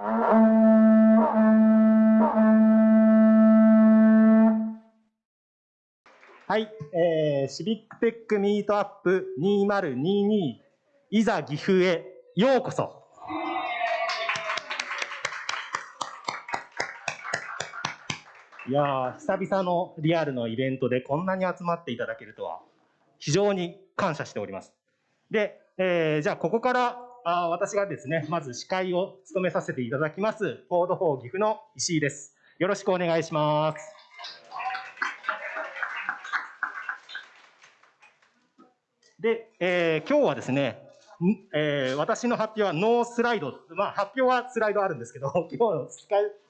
はい、えー、シビックテックミートアップ2022いざ岐阜へようこそ。いや久々のリアルのイベントでこんなに集まっていただけるとは非常に感謝しております。で、えー、じゃあここからあ私がですね、まず司会を務めさせていただきます、コード4岐阜の石井です。よろしくお願いします。で、えー、今日はですね、えー、私の発表はノースライド、まあ、発表はスライドあるんですけど、今日の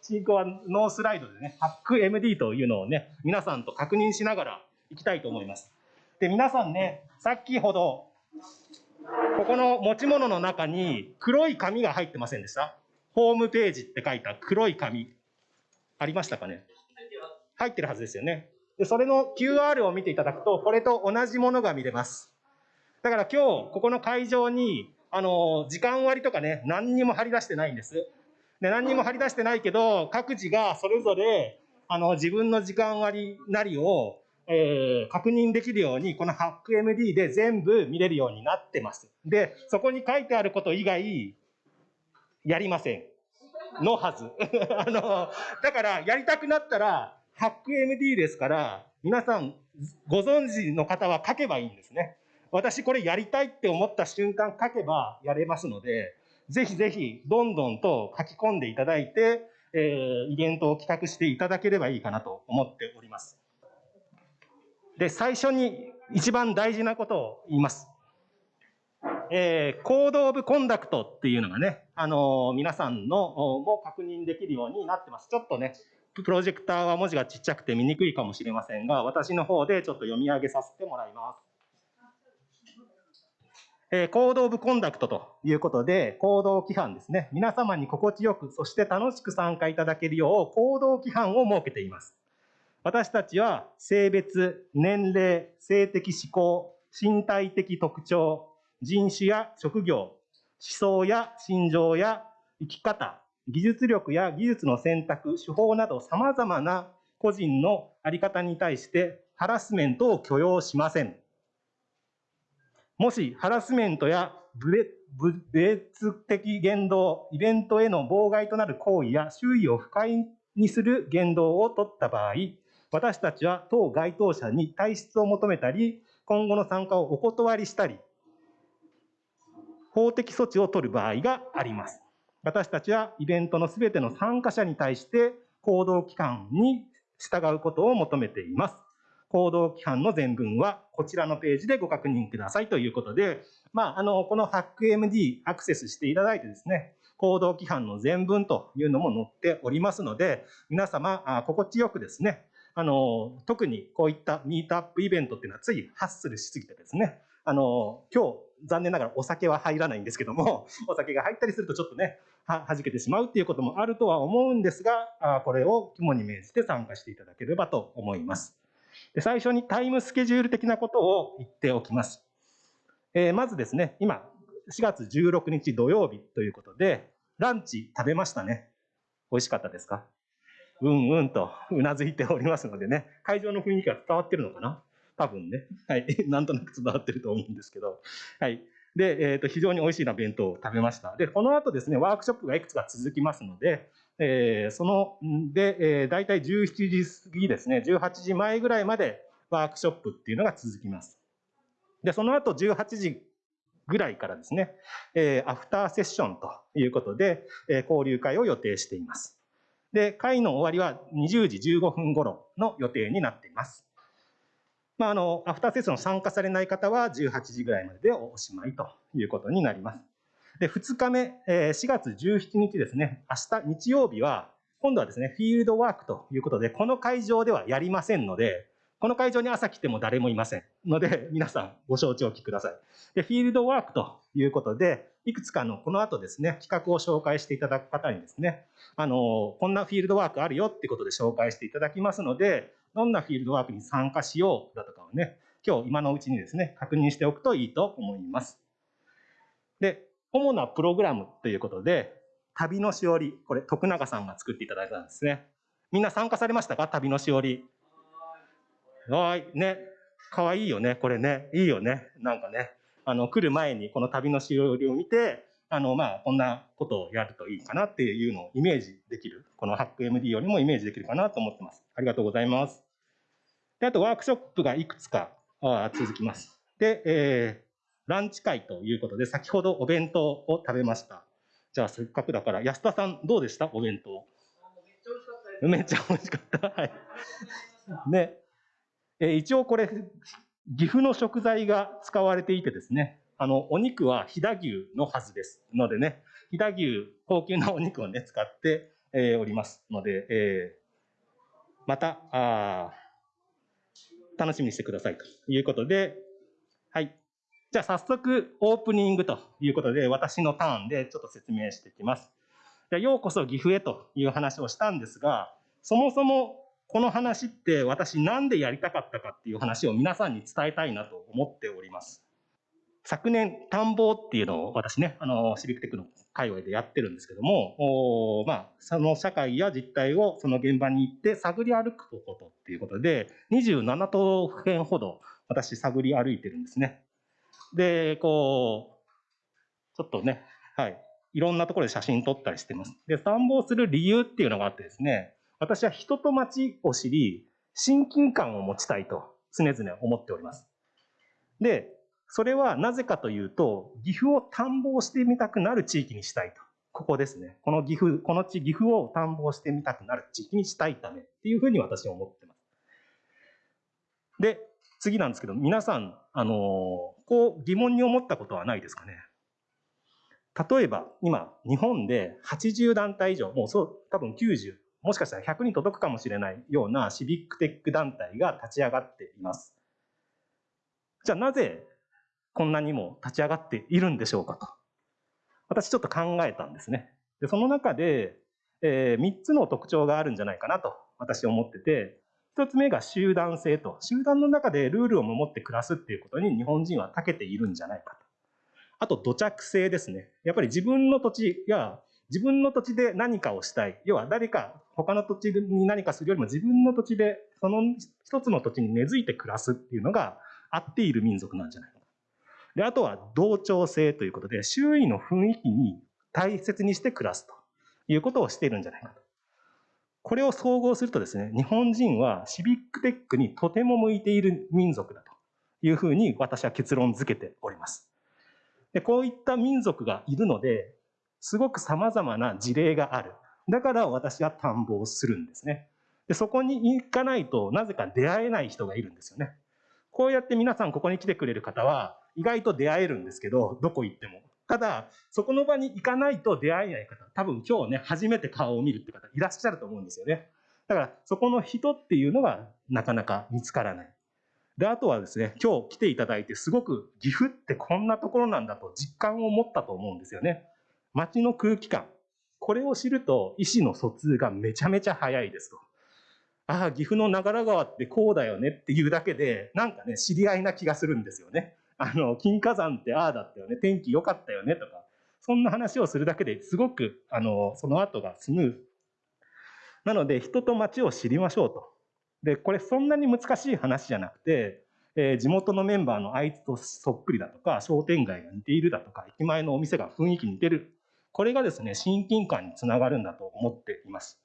進行はノースライドでね、ハック MD というのをね、皆さんと確認しながらいきたいと思います。で、皆さんね、先ほど、ここの持ち物の中に黒い紙が入ってませんでした？ホームページって書いた黒い紙。ありましたかね？入ってるはずですよね。で、それの QR を見ていただくと、これと同じものが見れます。だから今日、ここの会場に、あの、時間割とかね、何にも張り出してないんです。で、何にも張り出してないけど、各自がそれぞれ、あの、自分の時間割なりを、えー、確認できるように、この HackMD で全部見れるようになってます。で、そこに書いてあること以外、やりません。のはず。あの、だから、やりたくなったら、HackMD ですから、皆さん、ご存知の方は書けばいいんですね。私これやりたいって思った瞬間書けばやれますので、ぜひぜひどんどんと書き込んでいただいて、えー、イベントを企画していただければいいかなと思っております。で、最初に一番大事なことを言います。えー、コードオブコンダクトっていうのがね、あのー、皆さんのも確認できるようになってます。ちょっとね、プロジェクターは文字がちっちゃくて見にくいかもしれませんが、私の方でちょっと読み上げさせてもらいます。えー、行動オブコンダクトということで、行動規範ですね。皆様に心地よく、そして楽しく参加いただけるよう、行動規範を設けています。私たちは、性別、年齢、性的指向、身体的特徴、人種や職業、思想や心情や生き方、技術力や技術の選択、手法など様々な個人のあり方に対してハラスメントを許容しません。もしハラスメントや別的言動、イベントへの妨害となる行為や周囲を不快にする言動を取った場合、私たちは当該当者に退出を求めたり、今後の参加をお断りしたり、法的措置を取る場合があります。私たちはイベントのすべての参加者に対して行動期間に従うことを求めています。行動規範の全文はこちらのページでご確認くださいということで、まあ、あの、この HackMD アクセスしていただいてですね、行動規範の全文というのも載っておりますので、皆様、心地よくですね、あの、特にこういったミートアップイベントっていうのはついハッスルしすぎてですね、あの、今日、残念ながらお酒は入らないんですけども、お酒が入ったりするとちょっとね、は、弾けてしまうっていうこともあるとは思うんですが、あこれを肝に銘じて参加していただければと思います。で最初にタイムスケジュール的なことを言っておきます。えー、まずですね、今、4月16日土曜日ということで、ランチ食べましたね。美味しかったですか？うんうんとうなずいておりますのでね、会場の雰囲気が伝わってるのかな？多分ね。はい。なんとなく伝わってると思うんですけど。はい。で、えっ、ー、と、非常に美味しいな弁当を食べました。で、この後ですね、ワークショップがいくつか続きますので、えー、その、で、えー、大体17時過ぎですね、18時前ぐらいまでワークショップっていうのが続きます。で、その後18時ぐらいからですね、えー、アフターセッションということで、えー、交流会を予定しています。で、会の終わりは20時15分頃の予定になっています。まあ、あの、アフターセッション参加されない方は18時ぐらいまででおしまいということになります。で、2日目、4月17日ですね、明日日曜日は、今度はですね、フィールドワークということで、この会場ではやりませんので、この会場に朝来ても誰もいませんので、皆さんご承知おきください。で、フィールドワークということで、いくつかのこの後ですね、企画を紹介していただく方にですね、あの、こんなフィールドワークあるよってことで紹介していただきますので、どんなフィールドワークに参加しようだとかをね、今日今のうちにですね、確認しておくといいと思います。で、主なプログラムということで、旅のしおり、これ徳永さんが作っていただいたんですね。みんな参加されましたか？旅のしおり。はい、ね。かわいいよね、これね。いいよね。なんかね。あの、来る前にこの旅のしおりを見て、あの、まあ、こんなことをやるといいかなっていうのをイメージできる。このハック MD よりもイメージできるかなと思ってます。ありがとうございます。で、あとワークショップがいくつか続きます。で、えー、ランチ会ということで、先ほどお弁当を食べました。じゃあ、せっかくだから、安田さん、どうでした？お弁当。めっちゃ美味しかった。はい。ね。え一応これ、岐阜の食材が使われていてですね、あの、お肉は飛騨牛のはずですのでね、飛騨牛、高級なお肉をね、使って、えー、おりますので、えー、また、あ楽しみにしてくださいということで、はい。じゃあ早速オープニングということで、私のターンでちょっと説明していきます。じゃようこそ岐阜へという話をしたんですが、そもそもこの話って私なんでやりたかったかっていう話を皆さんに伝えたいなと思っております。昨年、田んぼっていうのを私ね、あの、シビックテックの界隈でやってるんですけども、おまあ、その社会や実態をその現場に行って探り歩くことっていうことで、27都府県ほど私探り歩いてるんですね。で、こう、ちょっとね、はい、いろんなところで写真撮ったりしてます。で、散歩する理由っていうのがあってですね、私は人と街を知り、親近感を持ちたいと常々思っております。で、それはなぜかというと、岐阜を探訪してみたくなる地域にしたいと。ここですね。この岐阜、この地、岐阜を探訪してみたくなる地域にしたいためっていうふうに私は思ってます。で、次なんですけど、皆さん、あの、こう疑問に思ったことはないですかね？例えば、今、日本で80団体以上、もうそう、多分90、もしかしたら100に届くかもしれないようなシビックテック団体が立ち上がっています。じゃあなぜこんなにも立ち上がっているんでしょうかと。私ちょっと考えたんですね。でその中で、えー、3つの特徴があるんじゃないかなと私思ってて、1つ目が集団性と。集団の中でルールを守って暮らすっていうことに日本人は長けているんじゃないかと。あと土着性ですね。やっぱり自分の土地や自分の土地で何かをしたい。要は誰か他の土地に何かするよりも自分の土地でその一つの土地に根付いて暮らすっていうのが合っている民族なんじゃないか。で、あとは同調性ということで、周囲の雰囲気に大切にして暮らすということをしているんじゃないかと。これを総合するとですね、日本人はシビックテックにとても向いている民族だというふうに私は結論付けております。でこういった民族がいるので、すごく様々な事例がある。だから私は探訪するんですね。でそこに行かないとなぜか出会えない人がいるんですよね。こうやって皆さんここに来てくれる方は意外と出会えるんですけど、どこ行っても。ただ、そこの場に行かないと出会えない方、多分今日ね、初めて顔を見るって方いらっしゃると思うんですよね。だから、そこの人っていうのがなかなか見つからない。で、あとはですね、今日来ていただいて、すごく岐阜ってこんなところなんだと実感を持ったと思うんですよね。街の空気感。これを知ると、意思の疎通がめちゃめちゃ早いですと。ああ、岐阜の長良川ってこうだよねっていうだけで、なんかね、知り合いな気がするんですよね。あの、金火山ってああだったよね、天気良かったよねとか、そんな話をするだけですごく、あの、その後がスムーズ。なので、人と街を知りましょうと。で、これそんなに難しい話じゃなくて、えー、地元のメンバーのあいつとそっくりだとか、商店街が似ているだとか、駅前のお店が雰囲気似てる。これがですね、親近感につながるんだと思っています。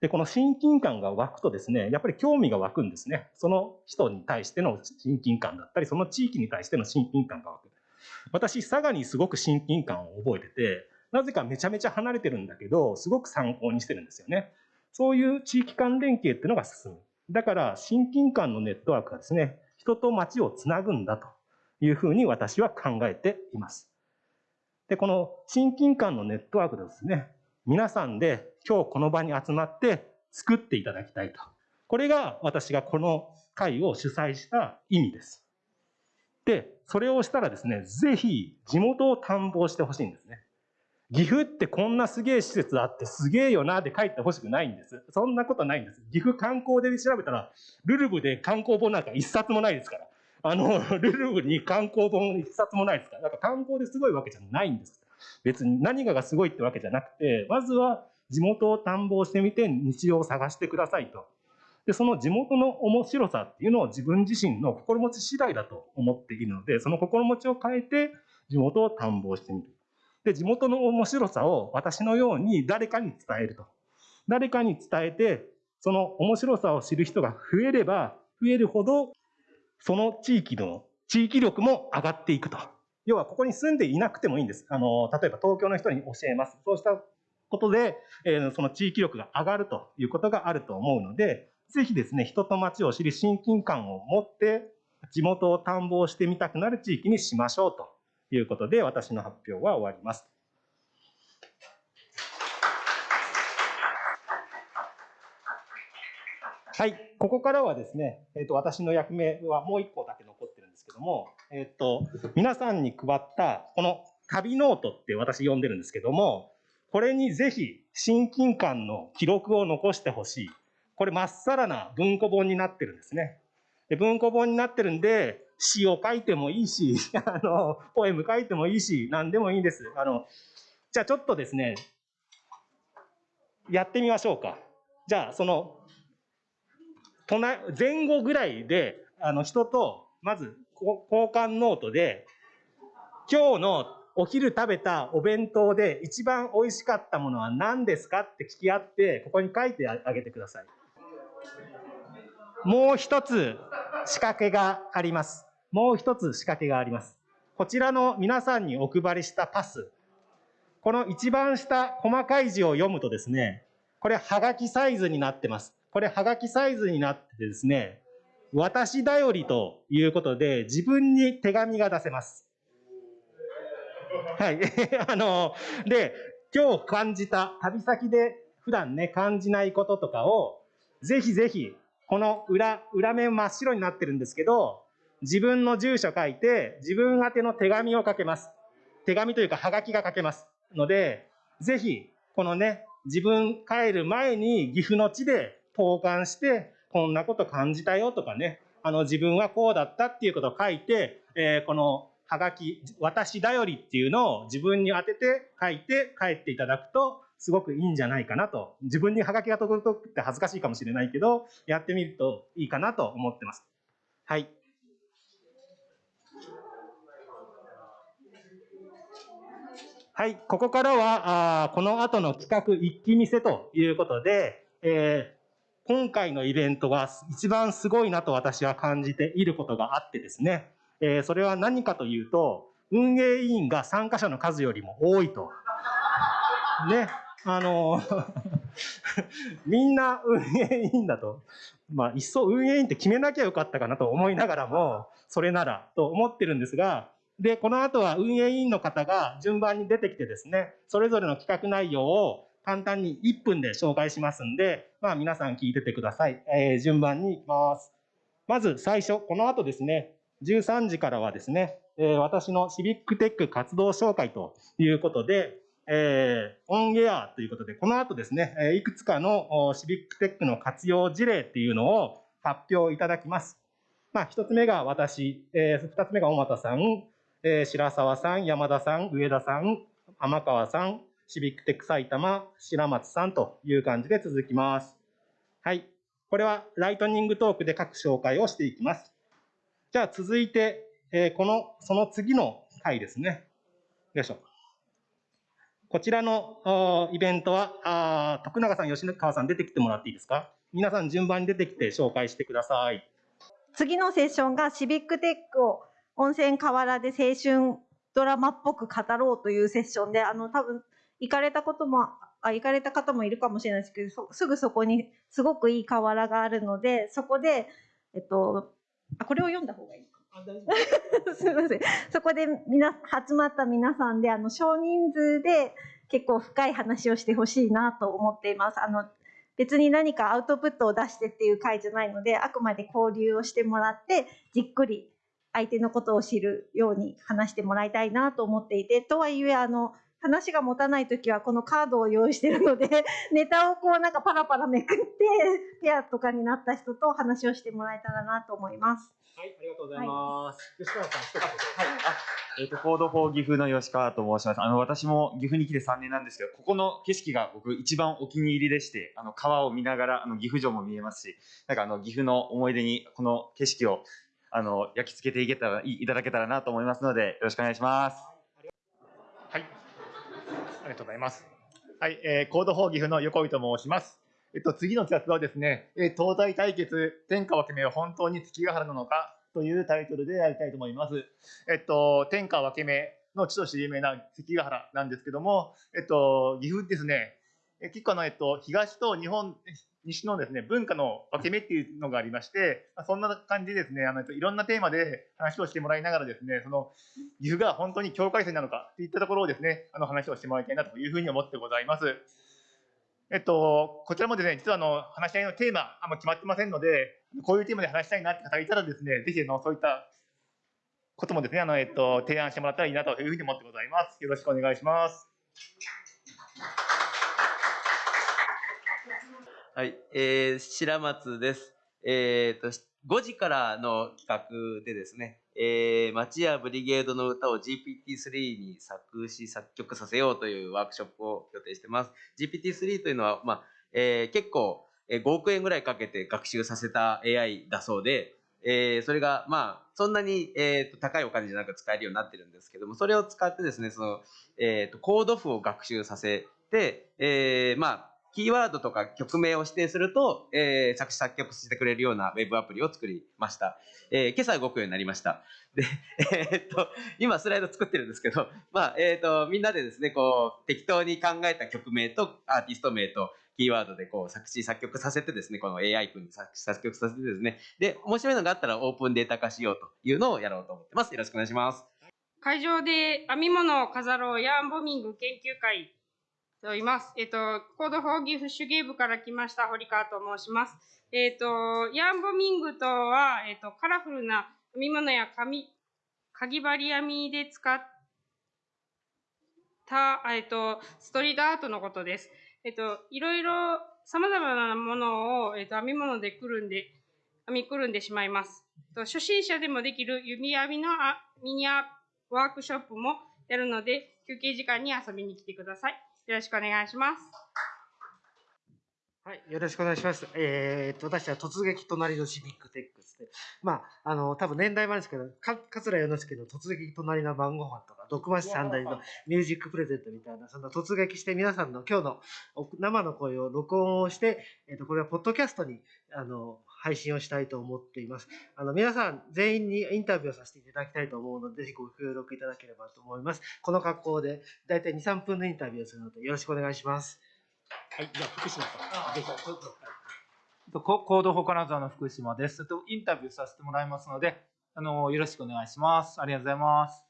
で、この親近感が湧くとですね、やっぱり興味が湧くんですね。その人に対しての親近感だったり、その地域に対しての親近感が湧く。私、佐賀にすごく親近感を覚えてて、なぜかめちゃめちゃ離れてるんだけど、すごく参考にしてるんですよね。そういう地域間連携っていうのが進む。だから、親近感のネットワークがですね、人と街をつなぐんだというふうに私は考えています。で、この親近感のネットワークですね、皆さんで今日この場に集まって作っていただきたいと。これが私がこの会を主催した意味です。で、それをしたらですね、ぜひ地元を探訪してほしいんですね。岐阜ってこんなすげえ施設あってすげえよなって帰ってほしくないんです。そんなことないんです。岐阜観光で調べたら、ルルブで観光本なんか一冊もないですから。あの、ルルブに観光本一冊もないですから。だか観光ですごいわけじゃないんです。別に何ががすごいってわけじゃなくて、まずは地元を探訪してみて日常を探してくださいと。で、その地元の面白さっていうのを自分自身の心持ち次第だと思っているので、その心持ちを変えて地元を探訪してみる。で、地元の面白さを私のように誰かに伝えると。誰かに伝えて、その面白さを知る人が増えれば増えるほど、その地域の地域力も上がっていくと。要はここに住んでいなくてもいいんです。あの、例えば東京の人に教えます。そうしたことで、えー、その地域力が上がるということがあると思うので、ぜひですね、人と街を知り親近感を持って、地元を探訪してみたくなる地域にしましょうということで、私の発表は終わります。はい、ここからはですね、えーと、私の役目はもう一個だけ残ってるんですけども、えっ、ー、と、皆さんに配ったこの旅ノートって私呼んでるんですけども、これにぜひ親近感の記録を残してほしい。これまっさらな文庫本になってるんですね。で文庫本になってるんで、詩を書いてもいいし、あの、ポエム書いてもいいし、何でもいいんです。あの、じゃあちょっとですね、やってみましょうか。じゃあ、その、前後ぐらいで、あの、人と、まず、交換ノートで、今日のお昼食べたお弁当で一番美味しかったものは何ですかって聞き合って、ここに書いてあげてください。もう一つ仕掛けがあります。もう一つ仕掛けがあります。こちらの皆さんにお配りしたパス。この一番下、細かい字を読むとですね、これ、はがきサイズになってます。これ、はがきサイズになってですね、私だよりということで、自分に手紙が出せます。はい。あの、で、今日感じた、旅先で普段ね、感じないこととかを、ぜひぜひこの裏、裏面真っ白になってるんですけど、自分の住所書いて、自分宛ての手紙を書けます。手紙というか、はがきが書けます。ので、ぜひ、このね、自分帰る前に岐阜の地で投函して、こんなこと感じたよとかね、あの、自分はこうだったっていうことを書いて、えー、このはがき、私だよりっていうのを自分に当てて書いて帰っていただくと、すごくいいんじゃないかなと。自分にハガキが届くって恥ずかしいかもしれないけど、やってみるといいかなと思ってます。はい。はい、ここからは、あこの後の企画一気見せということで、えー、今回のイベントは一番すごいなと私は感じていることがあってですね、えー、それは何かというと、運営委員が参加者の数よりも多いと。ね。あの、みんな運営委員だと、まあ、いっそ運営委員って決めなきゃよかったかなと思いながらも、それならと思ってるんですが、で、この後は運営委員の方が順番に出てきてですね、それぞれの企画内容を簡単に1分で紹介しますんで、まあ皆さん聞いててください。えー、順番に行きます。まず最初、この後ですね、13時からはですね、えー、私のシビックテック活動紹介ということで、えー、オンエアということで、この後ですね、えいくつかのシビックテックの活用事例っていうのを発表いただきます。まあ、一つ目が私、えー、二つ目が小俣さん、えー、白沢さん、山田さん、上田さん、天川さん、シビックテック埼玉、白松さんという感じで続きます。はい。これはライトニングトークで各紹介をしていきます。じゃあ続いて、えー、この、その次の回ですね。よいしょ。こちらのイベントは、あ徳永さん、吉川さん出てきてもらっていいですか？皆さん順番に出てきて紹介してください。次のセッションがシビックテックを温泉河原で青春ドラマっぽく語ろうというセッションで、あの、多分行かれたことも、あ、行かれた方もいるかもしれないですけど、すぐそこにすごくいい河原があるので、そこで、えっと、あ、これを読んだ方がいい すみません。そこでみな集まった皆さんであの少人数で結構深い話をしてほしいなと思っています。あの別に何かアウトプットを出してっていう回じゃないのであくまで交流をしてもらってじっくり相手のことを知るように話してもらいたいなと思っていてとはいえあの話が持たない時はこのカードを用意してるので ネタをこうなんかパラパラめくってペアとかになった人と話をしてもらえたらなと思います。はい、ありがとうございます。吉川さん、一言はい、あ、えっ、と、 Code for 岐阜の吉川と申します。あの、私も岐阜に来て3年なんですけど、ここの景色が僕一番お気に入りでして、あの、川を見ながら、あの、岐阜城も見えますし、なんかあの、岐阜の思い出に、この景色を、あの、焼き付けていけたら、いいただけたらなと思いますので、よろしくお願いします。ありがとうございます。はい、えー、コード法岐阜の横井と申します。えっと、次の企画はですね、えー東大対決、天下分け目は本当に月ヶ原なのかというタイトルでやりたいと思います。えっと、天下分け目の地として有名な関ヶ原なんですけども、えっと、岐阜ですね、結構あの、えっと、東と日本、西のですね、文化の分け目っていうのがありまして、まそんな感じでですね、あの、えっといろんなテーマで話をしてもらいながらですね、その、岐阜が本当に境界線なのかといったところをですね、あの話をしてもらいたいなというふうに思ってございます。えっと、こちらもですね、実はあの話し合いのテーマ、あんま決まってませんので、こういうテーマで話したいなって方がいたらですね、ぜひあのそういったこともですね、あの、えっと、提案してもらったらいいなというふうに思ってございます。よろしくお願いします。はい、えー、白松です。えー、と、5時からの企画でですね、えー、町やブリゲードの歌を GPT-3 に作詞作曲させようというワークショップを予定してます。GPT-3 というのは、まあ、えー結構、えー5億円ぐらいかけて学習させた AI だそうで、えーそれが、まあ、そんなに、えーと高いお金じゃなく使えるようになってるんですけども、それを使ってですね、その、えーとコード譜を学習させて、えーまあ、キーワードとか曲名を指定すると、えー作詞作曲してくれるようなウェブアプリを作りました。えー今朝動くようになりました。で、えーっと、今スライド作ってるんですけど、まあ、えーっと、みんなでですね、こう、適当に考えた曲名とアーティスト名とキーワードでこう作詞作曲させてですね、この AI 君に作詞作曲させてですね、で、面白いのがあったらオープンデータ化しようというのをやろうと思ってます。よろしくお願いします。会場で編み物を飾ろうヤーンボミング研究会と言います。えっと、コードフォーギフ手芸部から来ました堀川と申します。えっと、ヤンボミングとは、えっと、カラフルな編み物や紙、かぎ針編みで使った、えっと、ストリートアートのことです。えっと、いろいろ様々なものを、えっと、編み物でくるんで、編みくるんでしまいます。と初心者でもできる指編みのあミニアワークショップもやるので、休憩時間に遊びに来てください。よろしくお願いします。はい、よろしくお願いします。えーっと、私は突撃隣のシビックテックスで、まあ、あの、多分年代もあるんですけど、か桂世之助の突撃隣の晩ご飯とか、毒増し三代のミュージックプレゼントみたいな、その突撃して皆さんの今日のお生の声を録音をして、えーっと、これはポッドキャストに、あの、配信をしたいと思っています。あの、皆さん全員にインタビューをさせていただきたいと思うので、ぜひご協力いただければと思います。この格好で、だいたい2、3分のインタビューをするので、よろしくお願いします。はい、じゃあ福島さん。ぜひとココードフォ金沢の福島です。とインタビューさせてもらいますので、あのよろしくお願いします。ありがとうございます。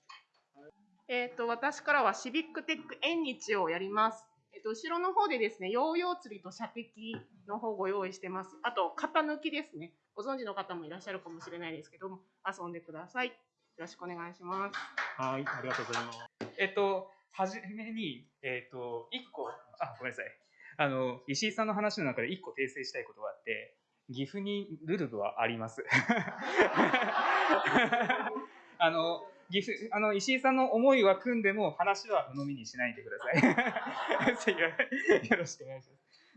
えっ、と、私からはシビックテック縁日をやります。えっ、と、後ろの方でですね、ヨーヨー釣りと射的の方をご用意してます。あと、型抜きですね。ご存知の方もいらっしゃるかもしれないですけども、遊んでください。よろしくお願いします。はい、ありがとうございます。えっと、はじめに、えっと、一個、あ、ごめんなさい。あの、石井さんの話の中で一個訂正したいことがあって、岐阜にルルブはあります。あの、岐阜、あの、石井さんの思いは組んでも話は鵜呑みにしないでください。よろしくお願いします。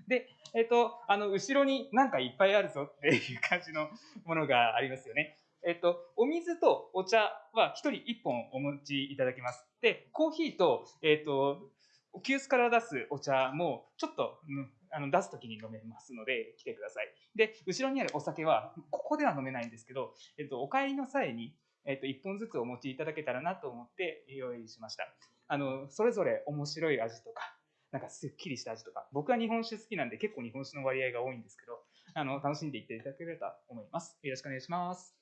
で、えっと、あの、後ろになんかいっぱいあるぞっていう感じのものがありますよね。えっと、お水とお茶は1人1本お持ちいただきます。で、コーヒーと、えっと、急須から出すお茶もちょっと、うんあの出すときに飲めますので来てください。で、後ろにあるお酒はここでは飲めないんですけど、えっと、お帰りの際に、えっと、1本ずつお持ちいただけたらなと思って用意しました。あの、それぞれ面白い味とか、なんかすっきりした味とか、僕は日本酒好きなんで結構日本酒の割合が多いんですけど、あの、楽しんでいっていただければと思います。よろしくお願いします。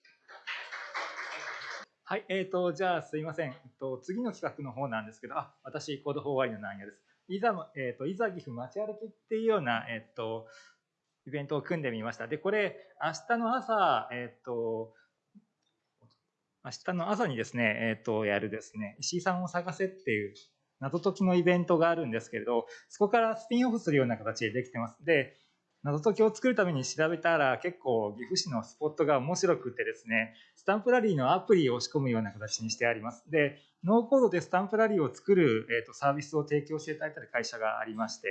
はい、えっ、と、じゃあすいません。えっと、次の企画の方なんですけど、あ、私、 Code for ワイのなんやです。いざ、えっ、と、いざ岐阜街歩きっていうような、えっ、と、イベントを組んでみました。で、これ、明日の朝、えっ、と、明日の朝にですね、えっ、と、やるですね、石井さんを探せっていう謎解きのイベントがあるんですけれど、そこからスピンオフするような形でできてます。で、謎解きを作るために調べたら結構岐阜市のスポットが面白くてですね、スタンプラリーのアプリを仕込むような形にしてあります。で、ノーコードでスタンプラリーを作る、えー、とサービスを提供していただいた会社がありまして、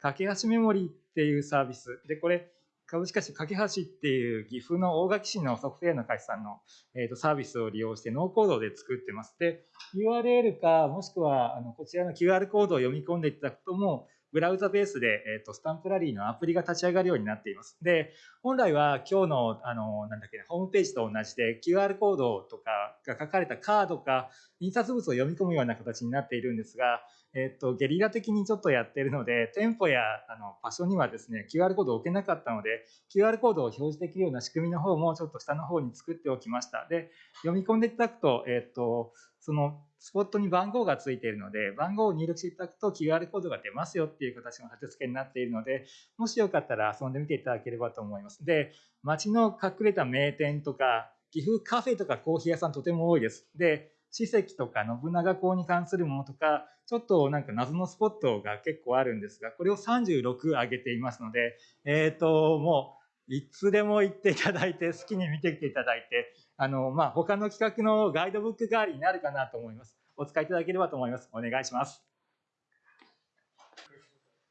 架け橋メモリーっていうサービス。で、これ、株式会社架け橋っていう岐阜の大垣市のソフトウェアの会社さんの、えー、とサービスを利用してノーコードで作ってます。で、URL かもしくはあのこちらの QR コードを読み込んでいただくともブラウザベースで、えー、とスタンプラリーのアプリが立ち上がるようになっています。で、本来は今日の、あの、なんだっけ、ホームページと同じで QR コードとかが書かれたカードか印刷物を読み込むような形になっているんですが、えっと、ゲリラ的にちょっとやってるので、店舗やあの場所にはですね、QR コードを置けなかったので、QR コードを表示できるような仕組みの方もちょっと下の方に作っておきました。で、読み込んでいただくと、えっと、そのスポットに番号がついているので、番号を入力していただくと QR コードが出ますよっていう形の立て付けになっているので、もしよかったら遊んでみていただければと思います。で、街の隠れた名店とか、岐阜カフェとかコーヒー屋さんとても多いです。で、史跡とか信長公に関するものとか、ちょっとなんか謎のスポットが結構あるんですが、これを36上げていますので、えっ、ー、と、もう、いつでも行っていただいて、好きに見てきていただいて、あの、まあ、他の企画のガイドブック代わりになるかなと思います。お使いいただければと思います。お願いします。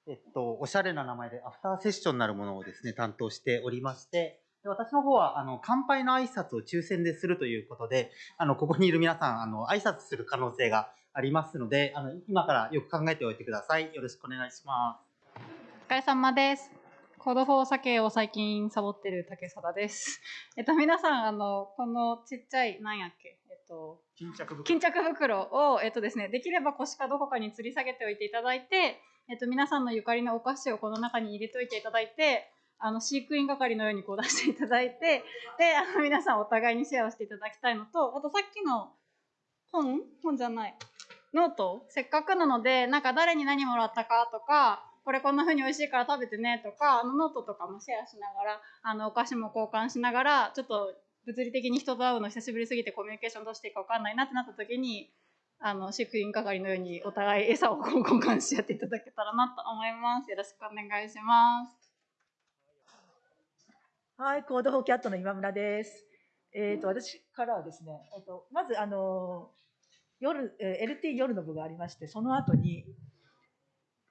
えっと、おしゃれな名前でアフターセッションなるものをですね、担当しておりまして、で私の方は、あの、乾杯の挨拶を抽選でするということで、あの、ここにいる皆さん、あの、挨拶する可能性がありますので、あの、今からよく考えておいてください。よろしくお願いします。お疲れ様です。 Code for 酒を最近サボってる竹貞です。えっと、皆さん、あの、このちっちゃい、なんやっけ、えっと、巾着袋。巾着袋を、えっとですね、できれば腰かどこかに吊り下げておいていただいて、えっと、皆さんのゆかりのお菓子をこの中に入れといていただいて、あの飼育員係のようにこう出していただいてであの皆さんお互いにシェアをしていただきたいのとあとさっきの本？本じゃない。ノート？せっかくなのでなんか誰に何もらったかとかこれこんな風に美味しいから食べてねとかあのノートとかもシェアしながらあのお菓子も交換しながらちょっと物理的に人と会うの久しぶりすぎてコミュニケーションどうしていいか分かんないなってなった時にあの飼育員係のようにお互い餌を交換し合っていただけたらなと思います。よろしくお願いします。はい、コードフォーキャットの今村です。えっ、ー、と、私からはですね、えっ、ー、と、まず、あの、夜、えー、LT 夜の部がありまして、その後に、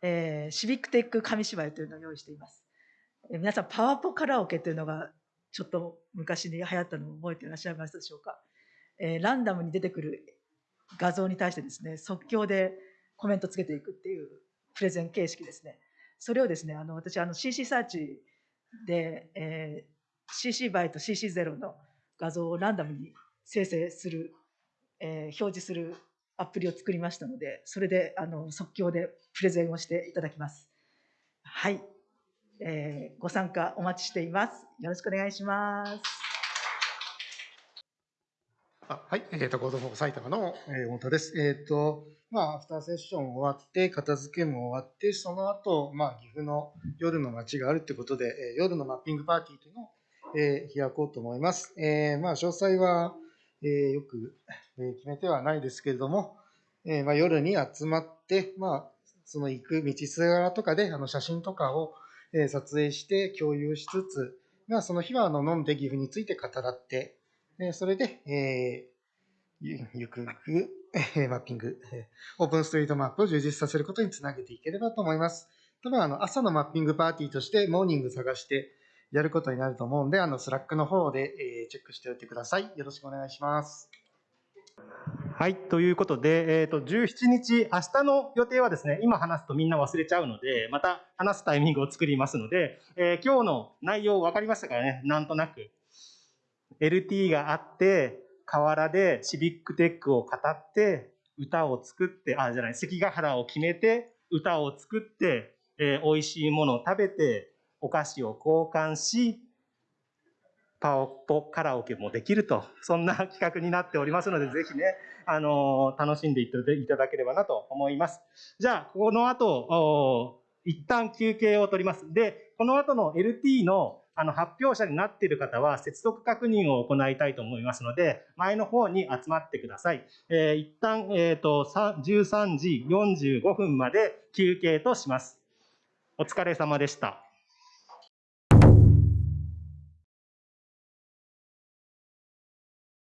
えー、シビックテック紙芝居というのを用意しています。えー、皆さん、パワポカラオケというのが、ちょっと昔に流行ったのを覚えていらっしゃいますでしょうか？えー、ランダムに出てくる画像に対してですね、即興でコメントつけていくっていうプレゼン形式ですね。それをですね、あの、私、あの、CC サーチで、えー、CC バイと CC0 の画像をランダムに生成する、えー、表示するアプリを作りましたので、それであの即興でプレゼンをしていただきます。はい、えー、ご参加お待ちしています。よろしくお願いします。あはい、えっ、ー、と、 Code for 埼玉の、えー、太田です。えっ、ー、と、まあ、アフターセッション終わって、片付けも終わって、その後、まあ、岐阜の夜の街があるってことで、えー、夜のマッピングパーティーというのをえー、開こうと思います。えー、まあ、詳細は、えー、よく、え決めてはないですけれども、えまあ、夜に集まって、まあ、その行く道すがらとかで、あの、写真とかを、え撮影して共有しつつ、まあ、その日は、あの、飲んで岐阜について語らって、えそれで、えゆゆくゆく、マッピング、オープンストリートマップを充実させることにつなげていければと思います。多分、あの、朝のマッピングパーティーとして、モーニング探して、やることになると思うんで、あの、 Slack の方で、え、チェックしておいてください。よろしくお願いします。はい、ということで、えっ、ー、と、17日、明日の予定はですね、今話すとみんな忘れちゃうので、また話すタイミングを作りますので、えー、今日の内容分かりましたからね、なんとなく。LT があって、河原でシビックテックを語って、歌を作って、あ、じゃない、関ヶ原を決めて、歌を作って、えー、美味しいものを食べて、お菓子を交換し、パオポカラオケもできると、そんな企画になっておりますので、ぜひね、あの楽しんでいただければなと思います。じゃあ、この後、一旦休憩を取ります。で、この後の LT のあの発表者になっている方は接続確認を行いたいと思いますので、前の方に集まってください。えー、一旦、えーと、13時45分まで休憩とします。お疲れ様でした。